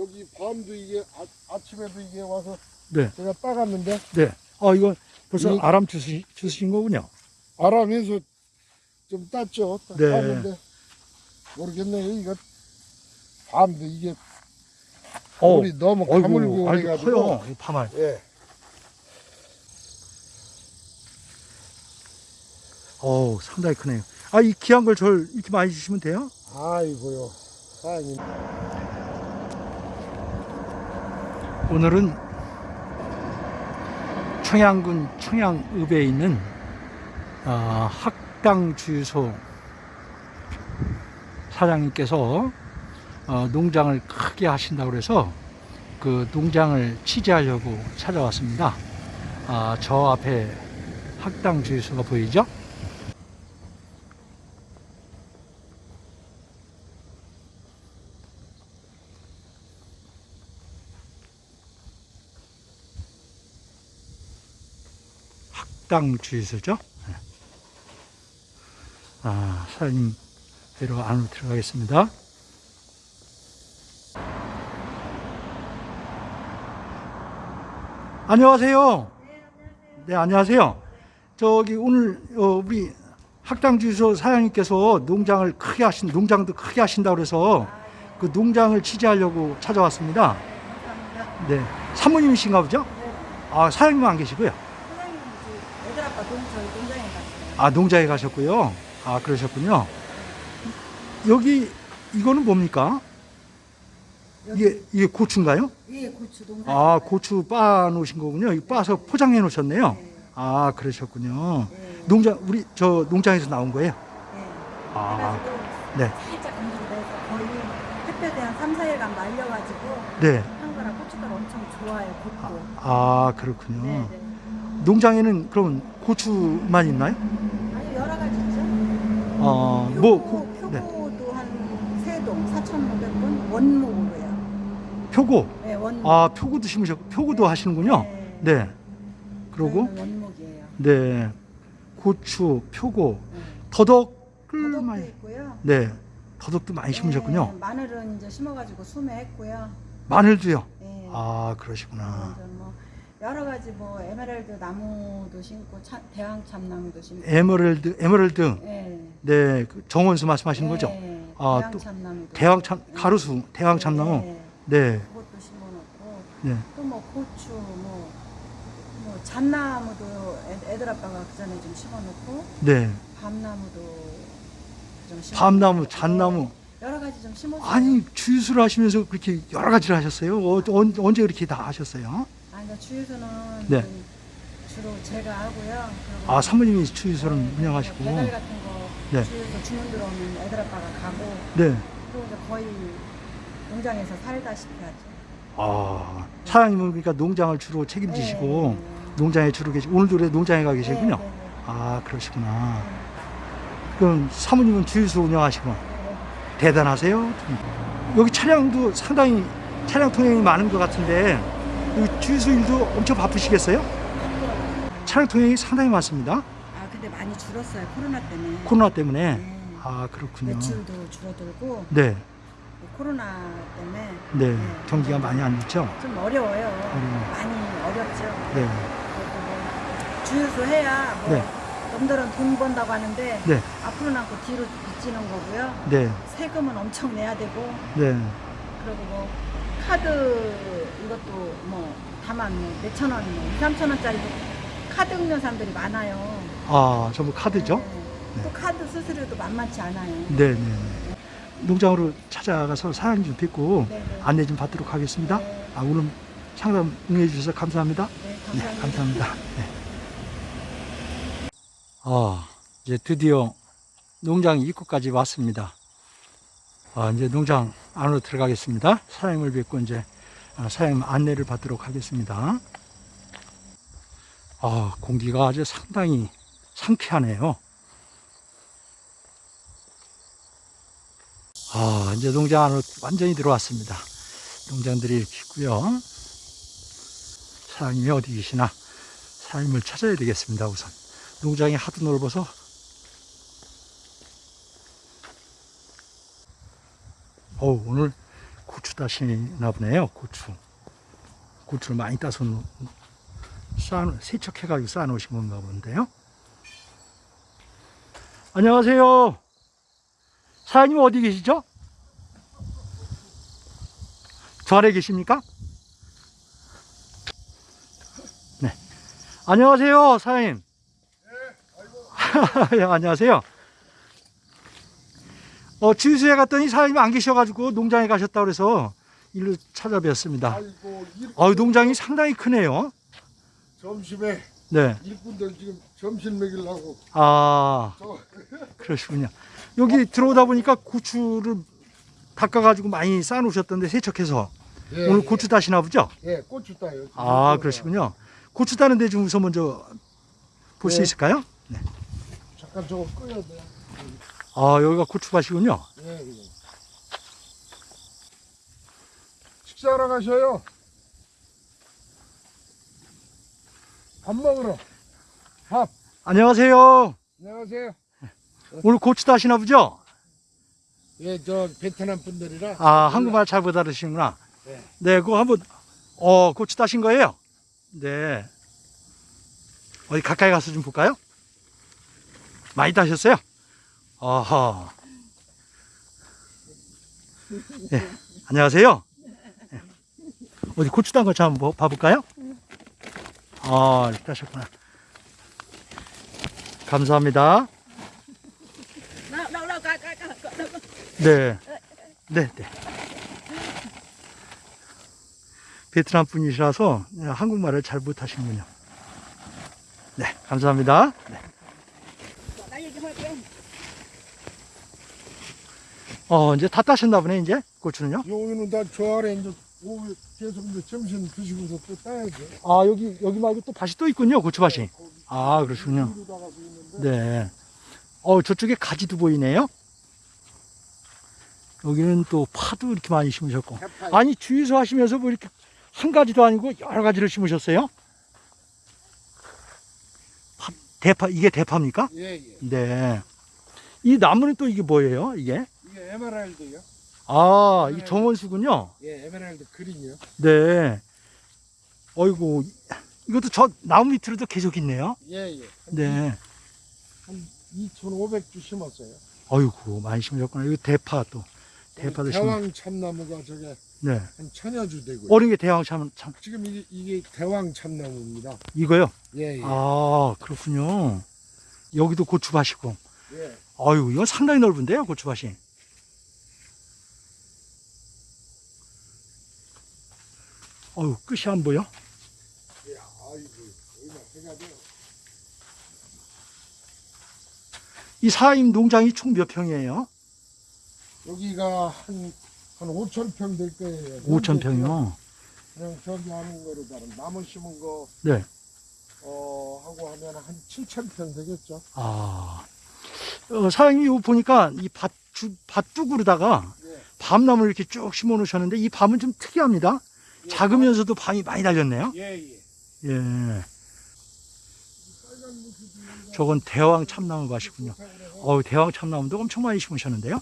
여기 밤도 이게 아, 아침에도 이게 와서 네. 제가 따갔는데 네. 아, 이거 벌써 이- 아람 주시, 주신 거군요. 아람에서 좀 땄죠. 따- 네. 땄는데 모르겠네요. 이거 밤도 이게 어, 물이 너무 가물고 해가지고 커요. 이 파말. 예. 어우, 상당히 크네요. 아, 이 귀한 걸 절 이렇게 많이 주시면 돼요? 아이고요. 사장님. 오늘은 청양군 청양읍에 있는 어, 학당 주유소 사장님께서 어, 농장을 크게 하신다고 그래서 그 농장을 취재하려고 찾아왔습니다. 아, 저 앞에 학당 주유소가 보이죠? 학당 주유소죠. 네. 아, 사장님 뵈러 안으로 들어가겠습니다. 안녕하세요. 네, 안녕하세요. 저기 오늘 어, 우리 학당 주유소 사장님께서 농장을 크게 하신 농장도 크게 하신다고 그래서 그 농장을 취재하려고 찾아왔습니다. 네, 사모님이신가 보죠? 아, 사장님은 안 계시고요. 동 저희 농장에 갔어요. 아 농장에 가셨고요. 아 그러셨군요. 여기 이거는 뭡니까? 이게 이게 고추인가요? 예, 고추 농장. 아 고추 빻아 놓으신 거군요. 이 빻아서 포장해 놓으셨네요. 네. 아 그러셨군요. 네. 농장 우리 저 농장에서 나온 거예요. 네. 아 네. 살짝 건조돼서 거의 햇볕에 한 3, 4일간 말려가지고 네. 한 거라 고춧가루 엄청 좋아요. 곱고. 아 그렇군요. 네, 네. 농장에는 그럼 고추만 있나요? 아니 여러 가지 있죠. 어뭐 표고, 네. 표고도 한 세동 4,500분 원목으로요. 표고. 네, 원목. 아 표고도 심으셨고 표고도 하시는군요. 네. 네. 그러고 원목이에요. 네. 고추, 표고, 네. 더덕을 더덕도 많이 있고요. 네. 더덕도 많이 심으셨군요. 네, 마늘은 이제 심어 가지고 수매했고요. 마늘도요. 네. 아, 그러시구나. 여러 가지 뭐 에메랄드 나무도 심고 차, 대왕 참나무도 심고. 에메랄드, 에메랄드. 네. 네. 그 정원수 말씀하시는 거죠? 네. 아, 대왕 또 참나무도. 대왕 참 가로수, 대왕 참나무. 네. 네. 그것도 심어놓고 네. 또뭐 고추 뭐. 뭐 잣나무도 애, 애들 아빠가 그 전에 좀 심어놓고 네. 밤나무도 좀 심어. 밤나무, 잣나무. 여러 가지 좀 심었어요. 아니, 주유수를 하시면서 그렇게 여러 가지를 하셨어요? 어, 언, 언제 그렇게 다 하셨어요? 아니 나 주유소는 네. 그 주로 제가 하고요. 아, 사모님이 주유소를 네, 운영하시고. 배달 같은 거 네. 주유소 주문 들어오면 애들 아빠가 가고 네. 그리고 이제 거의 농장에서 살다시피 하죠. 아, 사장님은 그러니까 농장을 주로 책임지시고 네, 네. 농장에 주로 계시 오늘도 그래 농장에 가 계시군요. 네, 네, 네. 아, 그러시구나. 그럼 사모님은 주유소 운영하시고 네. 대단하세요. 여기 차량도 상당히 차량 통행이 많은 것 같은데 주유소 일도 엄청 바쁘시겠어요? 차량 통행이 상당히 많습니다. 아 근데 많이 줄었어요 코로나 때문에. 코로나 때문에. 네. 아, 그렇군요. 매출도 줄어들고 네, 코로나 때문에 네. 경기가 많이 안 좋죠? 좀 어려워요. 어려워요. 많이 어렵죠. 네, 뭐 주유소 해야 뭐 네. 남들은 돈 번다고 하는데 네, 앞으로 남고 뒤로 빚지는 거고요. 네, 세금은 엄청 내야 되고 네. 그리고 뭐 카드 이것도 뭐 다만 뭐 몇천 원, 뭐 2, 3천 원짜리 카드 긁는 사람들이 많아요. 아, 전부 카드죠? 네. 또 카드 수수료도 만만치 않아요. 네, 네. 농장으로 찾아가서 사장님 좀 뵙고 네, 네. 안내 좀 받도록 하겠습니다. 네. 아, 오늘 상담 응해 주셔서 감사합니다. 네, 네, 감사합니다. 감사합니다. 네. 아, 이제 드디어 농장 입구까지 왔습니다. 아, 이제 농장 안으로 들어가겠습니다. 사장님을 뵙고 이제 아, 사장님 안내를 받도록 하겠습니다. 아, 공기가 아주 상당히 상쾌하네요. 아, 이제 농장 안으로 완전히 들어왔습니다. 농장들이 이렇게 있고요. 사장님이 어디 계시나 사장님을 찾아야 되겠습니다 우선 농장이 하도 넓어서 어우 오늘 고추 따시나 보네요. 고추. 고추를 많이 따서 놓- 쌓아, 세척해 가지고 쌓아 놓으신 건가 본데요. 안녕하세요. 사장님 어디 계시죠? 저 아래 계십니까? 네. 안녕하세요, 사장님. 예, 안녕하세요. 어, 주유소에 갔더니 사장님 안 계셔가지고 농장에 가셨다 그래서 일로 찾아뵈었습니다. 아이고 일, 어, 농장이 상당히 크네요. 점심에 네. 일꾼들 지금 점심 먹이려고 아, 저 그러시군요. 여기 들어오다 보니까 고추를 닦아가지고 많이 쌓아놓으셨던데 세척해서 예, 오늘 예. 고추 따시나 보죠? 예 고추 따요. 아, 그러시군요. 고추 따는데 좀 우선 먼저 볼수 네. 있을까요? 잠깐 저거 꺼야 돼. 아, 여기가 고추밭이군요. 예, 예. 식사하러 가셔요. 밥 먹으러. 밥. 안녕하세요. 안녕하세요. 오늘 고추 따시나 보죠? 예, 저 베트남 분들이라. 아, 한국말 잘 못 알아시는구나. 네. 네, 그거 한번, 어, 고추 따신 거예요? 네. 어디 가까이 가서 좀 볼까요? 많이 따셨어요? 아하. 네, 안녕하세요. 네. 어디 고추 딴거좀 한번 봐볼까요? 아, 이렇게 따셨구나. 감사합니다. 네. 네, 네. 베트남 분이시라서 한국말을 잘 못하시는군요. 네, 감사합니다. 네. 어, 이제 다 따셨나 보네, 이제 고추는요. 여기는 다 저 아래 이제 오후 계속 이제 점심 드시고서 또 따야죠. 아, 여기, 여기 말고 또 밭이 또 있군요, 고추밭이. 거기 아, 그러시군요. 있는데. 네. 어, 저쪽에 가지도 보이네요. 여기는 또 파도 이렇게 많이 심으셨고. 대파. 아니, 주유소 하시면서 뭐 이렇게 한 가지도 아니고 여러 가지를 심으셨어요? 파- 대파, 이게 대파입니까? 예, 예. 네. 이 나무는 또 이게 뭐예요, 이게? 이게 에메랄드요. 아, 네. 이 정원수군요. 예, 에메랄드 그린이요. 네. 어이구, 이것도 저 나무 밑으로도 계속 있네요. 예, 예. 네. 한 2,500주 심었어요. 어이구, 많이 심으셨구나. 이거 대파 또. 대파도 심어. 대왕 참나무가 저게 네. 한 천여 주 되고요. 어린 게 대왕 참, 참, 지금 이게, 이게 대왕 참나무입니다. 이거요? 예, 예. 아, 그렇군요. 여기도 고추밭이고. 예. 아유, 이건 상당히 넓은데요, 고추밭이. 어유 끝이 안 보여? 이 사임 농장이 총 몇 평이에요? 여기가 한, 한 5천 평 될 거예요. 5천 평이요. 그냥 저기 하는 거로 다른 나무 심은 거, 네. 어, 하고 하면 한 7천 평 되겠죠. 아, 어, 사장님이 이거 보니까 이 밭, 주, 밭둑으로다가 예. 밤나무를 이렇게 쭉 심어 놓으셨는데 이 밤은 좀 특이합니다. 예. 작으면서도 밤이 많이 달렸네요. 예, 예. 예. 저건 대왕 참나무 밭이군요. 어우, 대왕 참나무도 엄청 많이 심으셨는데요.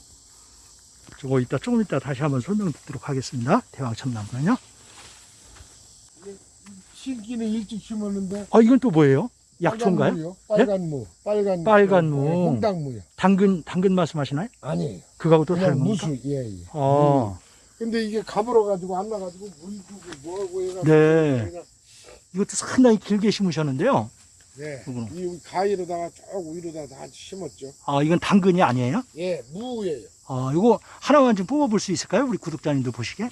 저거 이따 조금 이따 다시 한번 설명 듣도록 하겠습니다. 대왕 참나무는요. 신기는 일찍 심었는데. 아, 이건 또 뭐예요? 약초인가요? 빨간. 빨간 무. 빨간, 빨간 무. 무. 예, 홍당무요. 당근, 당근 말씀하시나요? 아니에요. 그거하고 또 다른 겁니까? 무수, 예, 예. 아, 근데 이게 가물어 가지고 안 나가지고 물 주고 뭐하고 해가지고 네. 그냥, 이것도 상당히 길게 심으셨는데요. 네. 이거는. 이 가위로다가 쭉 위로다 다 심었죠. 아, 이건 당근이 아니에요? 예, 무예요. 아, 이거 하나만 좀 뽑아볼 수 있을까요? 우리 구독자님도 보시게?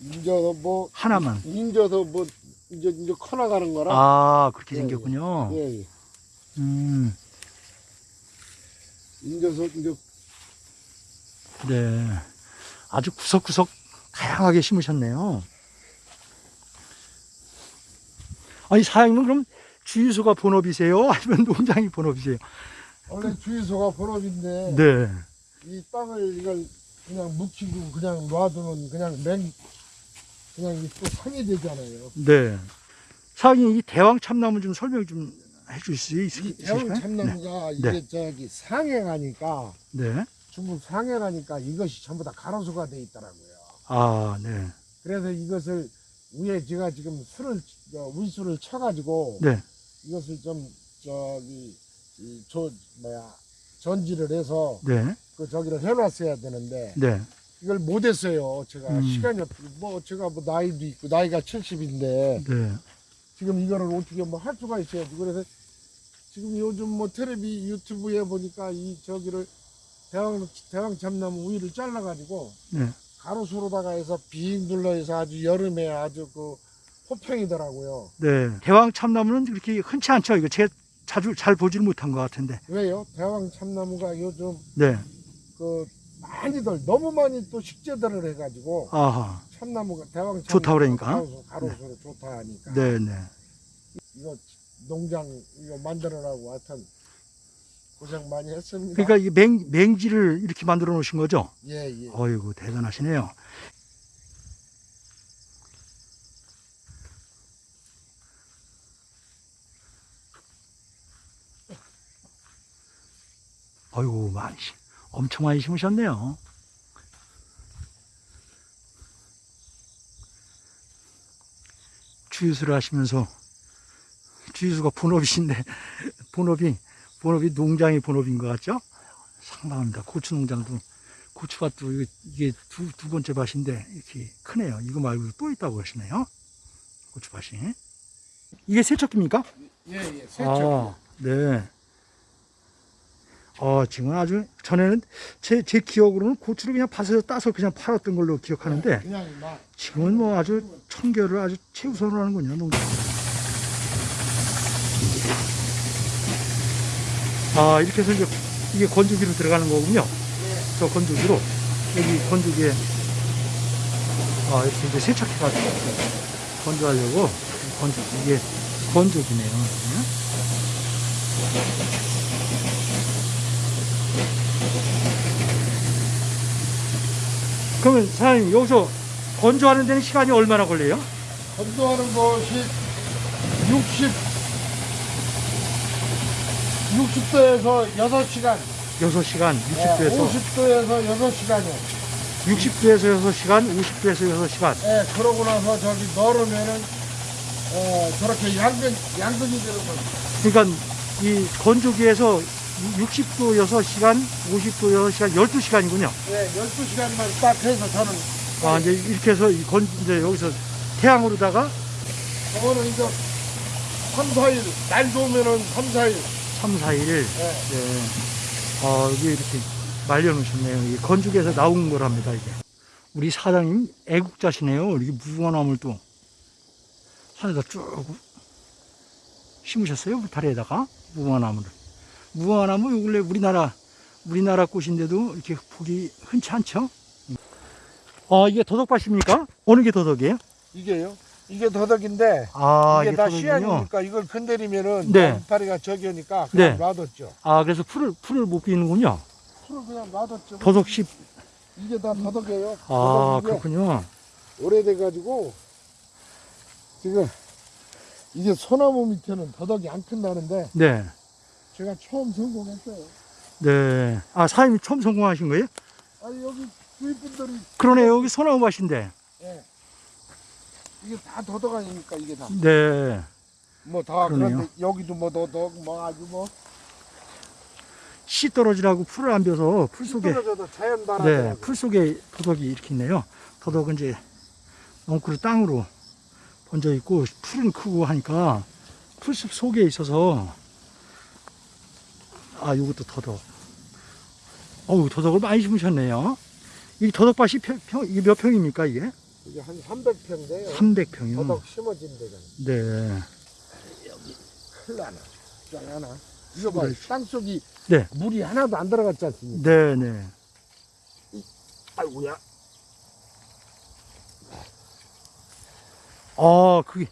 인저서 뭐 하나만. 인저서 뭐 이제 이제 커 나가는 거라. 아, 그렇게 예, 생겼군요. 예, 예. 음, 인저서 이제 네. 아주 구석구석 다양하게 심으셨네요. 아니, 사장님은 그럼 주유소가 본업이세요? 아니면 농장이 본업이세요? 원래 주유소가 본업인데 네. 이 땅을 이걸 그냥 묵히고 그냥 놔두면 그냥 맹 그냥 이또 상이 되잖아요. 네. 사장님, 이 대왕 참나무 좀 설명 좀 해줄 수 있, 이 있으실까요? 대왕 참나무가 이게 저기 상해가니까 네. 네. 중국 상해가니까 이것이 전부 다 가로수가 돼 있더라고요. 아, 네. 그래서 이것을 위에 제가 지금 술을 어, 위수를 쳐가지고 네. 이것을 좀 저기 이저 뭐야 전지를 해서 네. 그 저기를 해놨어야 되는데 네. 이걸 못했어요. 제가 음. 시간이 없. 뭐 제가 뭐 나이도 있고 나이가 70인데 네. 지금 이거를 어떻게 뭐 할 수가 있어야지. 그래서 지금 요즘 뭐 텔레비 유튜브에 보니까 이 저기를 대왕 대왕 참나무 우위를 잘라가지고 네. 가로수로다가 해서 빙 둘러해서 아주 여름에 아주 그 호평이더라고요. 네. 대왕 참나무는 그렇게 흔치 않죠. 이거 제가 자주 잘 보지를 못한 것 같은데. 왜요? 대왕 참나무가 요즘 네. 그 많이들 너무 많이 또 식재들을 해가지고 아하. 참나무가 대왕 참나무 좋다 그러니까? 가로수, 가로수로 좋다 하니까 네, 네. 이거 농장 이거 만들어라고 하여튼 고생 많이 했습니다. 그러니까 이 맹, 맹지를 이렇게 만들어 놓으신 거죠? 예, 예. 어이구, 대단하시네요. 어이구, 많이, 심- 엄청 많이 심으셨네요. 주유수를 하시면서, 주유수가 본업이신데, 본업이, 본업이 농장이 본업인 것 같죠? 상당합니다. 고추 농장도 고추밭도 이게- 이게 두, 두 번째 밭인데 이렇게 크네요. 이거 말고 또 있다고 하시네요. 고추밭이. 이게 세척기입니까? 예, 예. 세척. 아, 네. 어, 지금 아주 전에는 제, 제 기억으로는 고추를 그냥 밭에서 따서 그냥 팔았던 걸로 기억하는데 막 지금은 뭐 아주 청결을 아주 최우선으로 하는군요. 농장. 아, 이렇게 해서 이제 이게 건조기로 들어가는 거군요. 저 건조기로. 여기 건조기에, 아, 이렇게 이제 세척해 가지고 건조하려고 건조, 이게 건조기네요. 네. 그러면 사장님, 여기서 건조하는 데는 시간이 얼마나 걸려요? 건조하는 것이 60 60도에서 6시간, 6시간, 예, 60도에서, 50도에서 6시간이요. 60도에서 6시간, 50도에서 6시간. 예, 그러고 나서 저기 널으면은 어, 저렇게 양근 양근이 되는 거죠. 그러니까 이 건조기에서 60도 6시간, 50도 6시간, 12시간이군요. 예, 12시간만 딱 해서 저는 아, 이제 이렇게 해서 이 건, 이제 여기서 태양으로다가 저거는 이제 3, 4일, 날 좋으면은 3, 4일. 3, 4일. 예. 네. 아, 여기 이렇게 말려놓으셨네요. 이 건조기에서 나온 거랍니다, 이게. 우리 사장님 애국자시네요. 이렇게 무궁화나무를 또 산에다 쭉 심으셨어요. 울타리에다가 무궁화나무를. 무궁화나무 요 근래 우리나라 우리나라 꽃인데도 이렇게 보기 흔치 않죠. 아, 이게 더덕밭입니까? 어느 게 더덕이에요? 이게요? 이게 더덕인데 아, 이게 다 더덕이군요. 씨앗이니까 이걸 건드리면은 네. 이파리가 저기니까 네. 그냥 놔뒀죠. 아, 그래서 풀을 풀을 못 비는군요. 풀을 그냥 놔뒀죠. 더덕 씨. 이게 다 더덕이에요. 아, 그렇군요. 오래돼가지고 지금 이게 소나무 밑에는 더덕이 안 큰다는데 네. 제가 처음 성공했어요. 네. 아, 사장님이 처음 성공하신 거예요? 아니 여기 주위분들이 그러네. 여기 소나무 밭인데. 예. 이게 다 더덕 아닙니까 이게 다. 네. 뭐 다. 그런데 여기도 뭐 더덕 뭐 아주 뭐 씨 떨어지라고 풀을 안 벼서 풀 속에 네. 풀 속에 더덕이 이렇게 있네요. 더덕은 이제 넝쿨을 땅으로 번져 있고 풀은 크고 하니까 풀숲 속에 있어서 아, 이것도 더덕. 어우, 더덕을 많이 심으셨네요. 이 더덕밭이 평, 평, 이게 몇 평입니까, 이게? 이게 한 300평인데요. 300평이요. 더덕 심어진 데가 네. 큰일 나나. 짱 하나. 이거 봐, 그래. 땅속이 네. 물이 하나도 안 들어갔지 않습니까? 네, 네. 아이고야. 아, 그게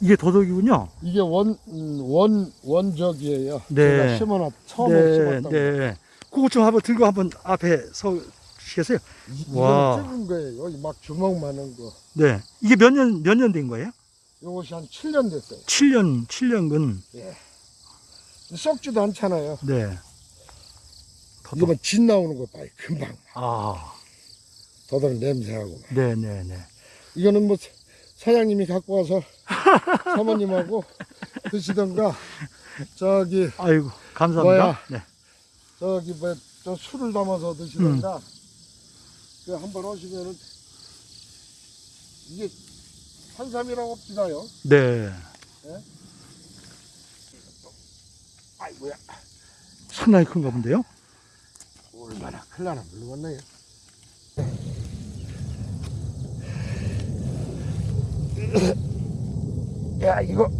이게 더덕이군요. 이게 원, 음, 원, 원적이에요. 네. 제가 심어놨, 처음에 네, 심었던 거. 네. 그거 좀 한번 들고 한번 앞에 서시겠어요? 이- 와. 이건 찍은 거예요. 여기 막 주먹 많은 거. 네. 이게 몇 년, 몇 년 된 거예요? 요것이 한 7년 됐어요. 7년, 7년근. 썩지도 않잖아요. 네. 이거 더덕. 봐진 나오는 거 봐요. 금방. 아. 더더는 냄새하고. 네, 네, 네. 이거는 뭐 사- 사장님이 갖고 와서 사모님하고 드시던가 저기 아이고, 감사합니다. 뭐야? 네. 저기 뭐 저 술을 담아서 드시던가 그 한번 오시면은 이게 산삼이라고 없지다요. 네. 아이고야 상당히 큰가 본데요? 얼마나 클라나 물건네요. 야 이거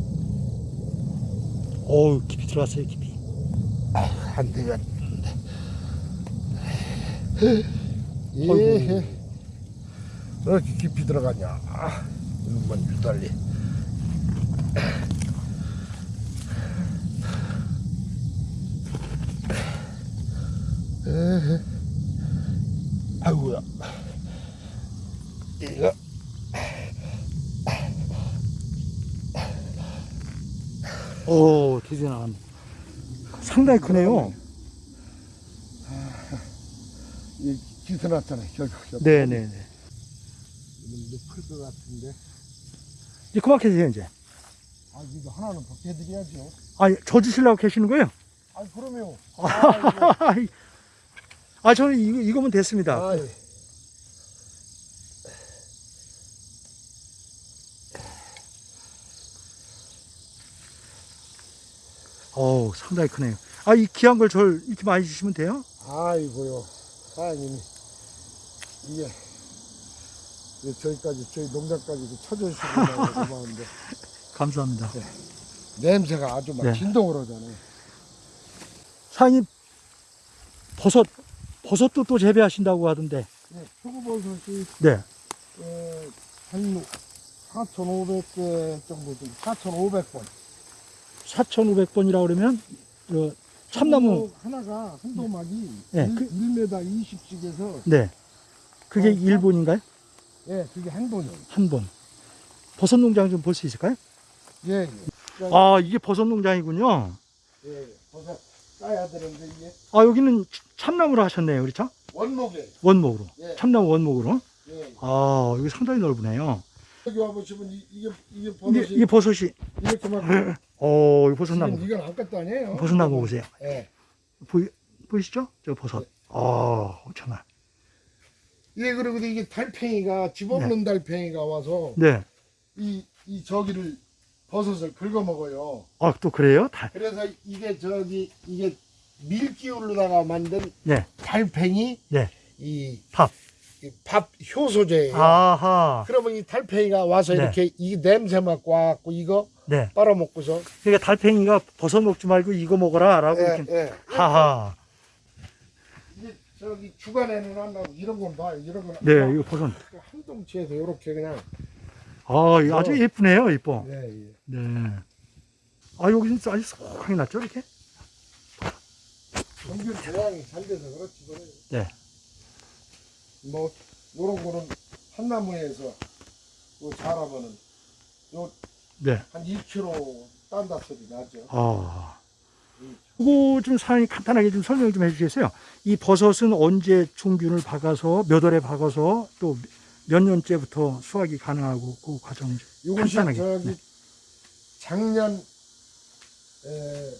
어우, 깊이 들어갔어요, 깊이. 안 되겠는데. 예. 이렇게 깊이 들어가냐. 아, 이것만 유달리. 에헤. 아이고야. 이거. 오, 드디어 나갔네. 상당히 크네요. 이 기스났잖아요. 결국. 네, 네, 네. 높을 것 같은데. 이제 그만 계세요, 이제. 아, 이거 하나는 벗겨드려야죠. 아, 저 주시려고 계시는 거예요? 아, 그러면. 아. 아, 저는 이거, 이거면 됐습니다. 아이. 어우, 상당히 크네요. 아, 이 귀한 걸 절 이렇게 많이 주시면 돼요? 아이고요. 사장님이 이게 이게 저희까지 저희 농장까지 쳐주시고 고마운데 감사합니다. 냄새가 아주 막 네. 진동을 하잖아요. 사장님, 버섯, 버섯도 또 재배하신다고 하던데. 네, 표고버섯이 네. 에, 한 4,500개 정도 좀 4,500번. 4,500번이라고 그러면, 저, 참나무, 하나가 한 도막이 네, 1, 그- 1m 20씩에서 네. 그게 어, 일 1본인가요? 예, 그게 한 돈이요. 한 번. 버섯 농장 좀 볼 수 있을까요? 예, 예. 아, 이게 버섯 농장이군요. 예, 버섯 따야 되는데 이게 아, 여기는 참나무로 하셨네요. 그렇죠? 원목에 원목으로. 예. 참나무 원목으로. 예. 아, 여기 상당히 넓으네요. 여기 와보시면 이, 이게 이게 이게, 버섯이 이게 버섯이, 이렇게 막 어, 이 버섯 나무. 지금 이건 아무것도 아니에요. 버섯 나무 보세요. 예. 보이, 보이시죠? 저 버섯. 아, 엄청 나. 이게 그리고 이게 달팽이가 집 없는 달팽이가 와서 네. 이, 이 저기를 버섯을 긁어 먹어요. 아, 또 그래요? 다, 그래서 이게 저기 이게 밀기울로다가 만든 네. 달팽이 네. 이 밥. 이밥 효소제예요. 아하. 그러면 이 달팽이가 와서 네. 이렇게 이 냄새 맡고 와갖고 이거 네. 빨아먹고서 그러니까 달팽이가 버섯 먹지 말고 이거 먹어라. 라고 예, 이렇게. 예. 하하. 저기 주간에는 안 나고 이런 건 봐요. 이런 건 네, 이거 버섯. 한 동치에서 이렇게 그냥 아, 이거 아주 예쁘네요. 예뻐. 예, 예. 네. 아, 여기는 아주 소하게 났죠? 이렇게? 정규 대양이 잘 돼서 그렇지 그래. 네. 뭐 요런 거는 한 나무에서 요 자라면은 요 네. 한 2kg 딴다 소리 나죠. 아. 그거 좀 사장님 간단하게 좀 설명 좀 해주시겠어요? 이 버섯은 언제 종균을 박아서 몇 월에 박아서 또 몇 년째부터 수확이 가능하고 그 과정 간단하게. 저기 네. 작년 에,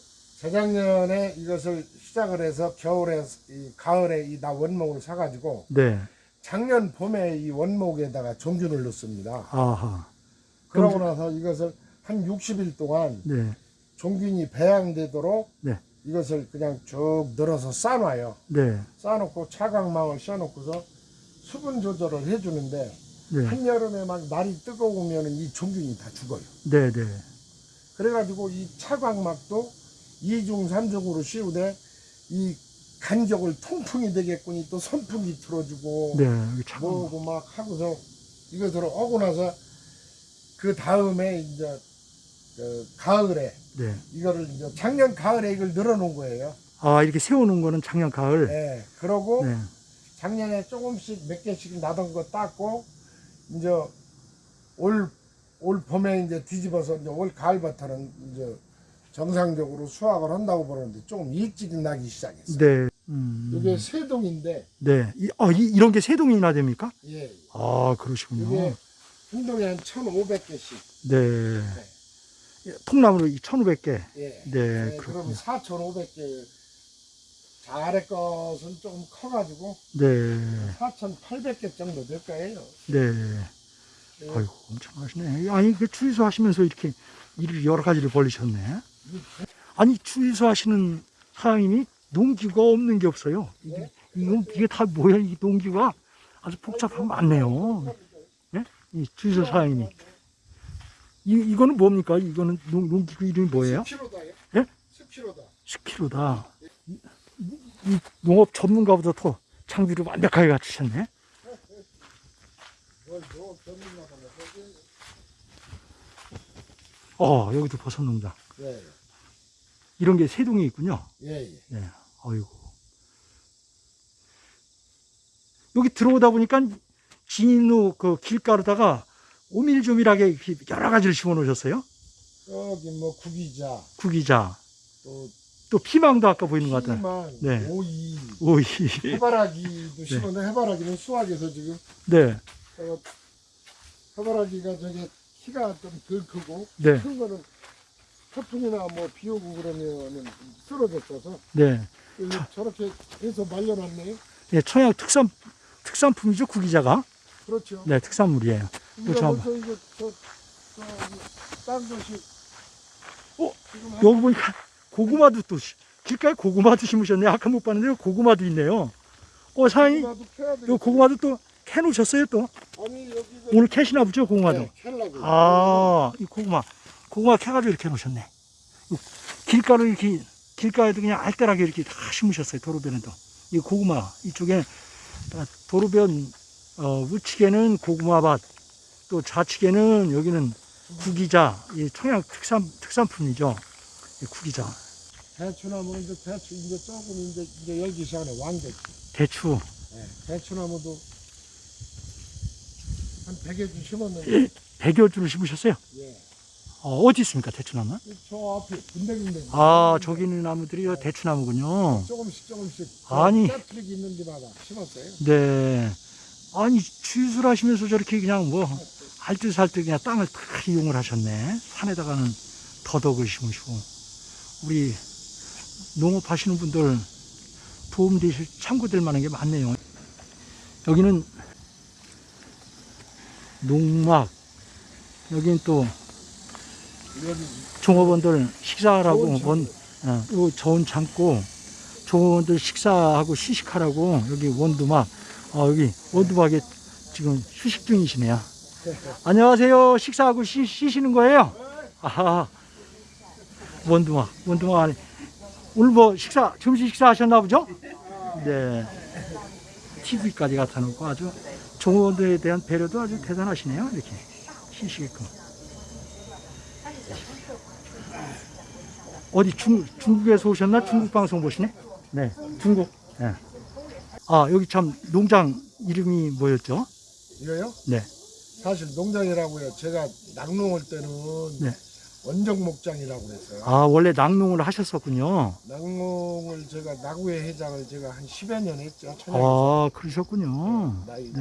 재작년에 이것을 시작을 해서 겨울에 이 가을에 이 나 원목을 사가지고 네. 작년 봄에 이 원목에다가 종균을 넣습니다. 아하. 그러고 나서 이것을 한 60일 동안 네. 종균이 배양되도록 네. 이것을 그냥 쭉 늘어서 싸놔요. 네. 싸놓고 차광망을 씌워놓고서 수분 조절을 해주는데 네. 한여름에 막 날이 뜨거우면 이 종균이 다 죽어요. 네. 네. 그래가지고 이 차광막도 이중삼중으로 씌우되 이 간격을 통풍이 되겠군이 또 선풍기 틀어주고 네. 뭐고 막 하고서 이것을 하고 나서 그 다음에 이제 그 가을에 네. 이거를 이제 작년 가을에 이걸 늘어놓은 거예요. 아, 이렇게 세워놓은 거는 작년 가을. 예. 그러고 네. 작년에 조금씩 몇 개씩 나던 거 땄고 이제 올, 올 봄에 이제 뒤집어서 이제 올 가을부터는 이제 정상적으로 수확을 한다고 보는데 조금 일찍 나기 시작했어요. 네. 음. 이게 세동인데 네. 이, 어, 이, 이런 게 세 동이나 됩니까? 예. 아, 그러시군요. 이게 한 동에 한 1,500개씩. 네. 통나무로 1,500개. 예. 네, 네. 그러면 4,500개. 아래 것은 조금 커가지고 네. 4,800개 정도 될 거예요. 네. 네. 아이고, 엄청 하시네. 아니, 그 추위소 하시면서 이렇게 일을 여러 가지를 벌리셨네. 아니, 추위소 하시는 사장님이 농기가 없는 게 없어요. 이게, 네? 이거, 이게 다 뭐야, 이 농기가 아주 복잡하고 많네요. 예? 이 추위소 사장님이. 이, 이거는 뭡니까? 이거는 농, 농기구 이름이 뭐예요? 10kg다요? 예? 10kg다. 10kg다. 이, 이 농업 전문가보다 더 장비를 완벽하게 갖추셨네. 어, 여기도 버섯 농장. 예, 이런 게 세 동이 있군요. 예, 예. 네, 어이구. 여기 들어오다 보니까 진로 그 길가로다가 오밀조밀하게 이렇게 여러 가지를 심어 놓으셨어요. 여기 뭐 구기자, 구기자, 또 또 피망도 아까 보이는 것 같아요. 피망, 네. 오이, 오이. 해바라기도 심었는데 해바라기는 수확해서 지금 네, 어, 해바라기가 저게 키가 좀 덜 크고 네, 큰 거는 태풍이나 뭐 비 오고 그러면은 쓰러졌어서 네. 저렇게 해서 말려놨네요. 네, 청양 특산, 특산품이죠, 구기자가. 그렇죠. 네, 특산물이에요. 그렇죠. 벌써 이거 저, 저, 딴 것이 어? 여기 보니까 고구마도 또, 시- 길가에 고구마도 심으셨네요. 아까 못 봤는데 고구마도 있네요. 어, 사장님, 요. 고구마도 또 캐놓으셨어요, 또? 아니 오늘 캐시나 보죠, 고구마도? 네. 아, 이 고구마. 고구마 캐가지고 이렇게 놓으셨네. 이 길가로 이렇게, 길가에도 그냥 알뜰하게 이렇게 다 심으셨어요, 도로변에도. 이 고구마, 이쪽에, 아, 도로변, 어, 우측에는 고구마밭, 또 좌측에는 여기는 구기자, 이 청양 특산, 특산품이죠. 이 구기자. 대추나무는 이제 대추 이제 조금 이제 이제 열기 시작하네 왕대추. 대추. 네, 대추나무도 한 100여 주 심었는데 백여 주를 심으셨어요? 예. 어, 어디 있습니까, 대추나무? 저 앞에 군데군데 아, 저기 있는 나무들이 대추나무군요. 조금씩 조금씩 아니. 짜투리기 있는 데마다 심었어요. 네. 아니, 취술하시면서 저렇게 그냥 뭐, 알뜰살뜰 그냥 땅을 다 이용을 하셨네. 산에다가는 더덕을 심으시고. 우리 농업 하시는 분들 도움 되실, 참고될 만한 게 많네요. 여기는 농막, 여기는 또 종업원들 식사하라고 원, 어, 요 좋은 창고 종업원들 식사하고 시식하라고 여기 원두막 어, 여기 원두막에 지금 휴식 중이시네요. 안녕하세요. 식사하고 쉬, 쉬시는 거예요? 아하. 원두막 안에 오늘 뭐 식사 점심 식사 하셨나 보죠? 네. TV까지 갖다 놓고 아주 종업원들에 대한 배려도 아주 대단하시네요. 이렇게 쉬시게끔. 어디 중, 중국에서 오셨나? 중국 방송 보시네? 네, 중국. 네. 아, 여기 참 농장 이름이 뭐였죠? 이거요? 네. 사실 농장이라고요. 제가 낙농 올 때는 네. 원정 목장이라고 그랬어요. 아, 원래 낙농을 하셨었군요. 낙농을 제가 나구회 회장을 제가 한 10여 년 했죠. 아, 그러셨군요. 나이 네.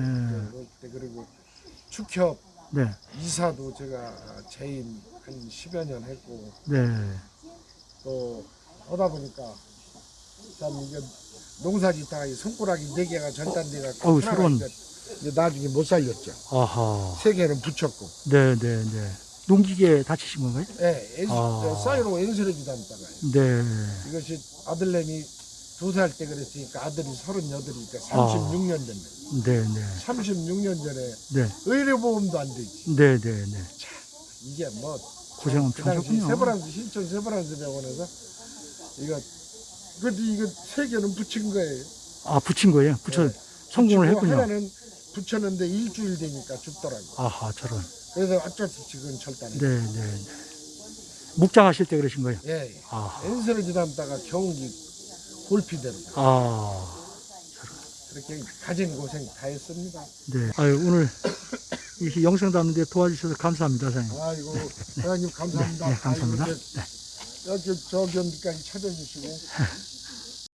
때 그리고 축협 네, 이사도 제가 재임 한 10여 년 했고 네. 또 하다 보니까 참 이게 농사 짓다가 이 손가락이 네 개가 전단돼 갖고 어우, 하나가 서러운. 나중에 못 살렸죠. 아하. 세 개는 붙였고. 네, 네, 네. 농기계 다치신 건가요? 예, 엔, 아. 사이로 엔스레지 담다가요. 네. 이것이 아들내미 두 살 때 그랬으니까 아들이 서른여덟이니까 아. 36년 전에 네, 네. 36년 전에 네. 의료보험도 안 되지. 네, 네, 네. 이게 뭐 고생 그 엄청 당시 하셨군요. 세브란스 신촌 세브란스 병원에서 이거 근데 이거 세 개는 붙인 거예요. 아, 붙인 거예요? 붙여, 네. 성공을 했군요. 하나는 붙였는데 일주일 되니까 죽더라고. 아하, 저런. 그래서 어쩔 수 없이 그건 절단해. 네, 네, 네. 묵장하실 때 그러신 거예요? 예, 예. 아, 엔스레지 담다가 경기 골피대로 아, 그렇게 가진 고생 다 했습니다. 네. 아유, 오늘 이렇게 영상 담는데 도와주셔서 감사합니다, 사장님. 아이고 사장님 감사합니다. 네, 네, 감사합니다. 아이고, 이제 이렇게 저기 언디까지 찾아주시고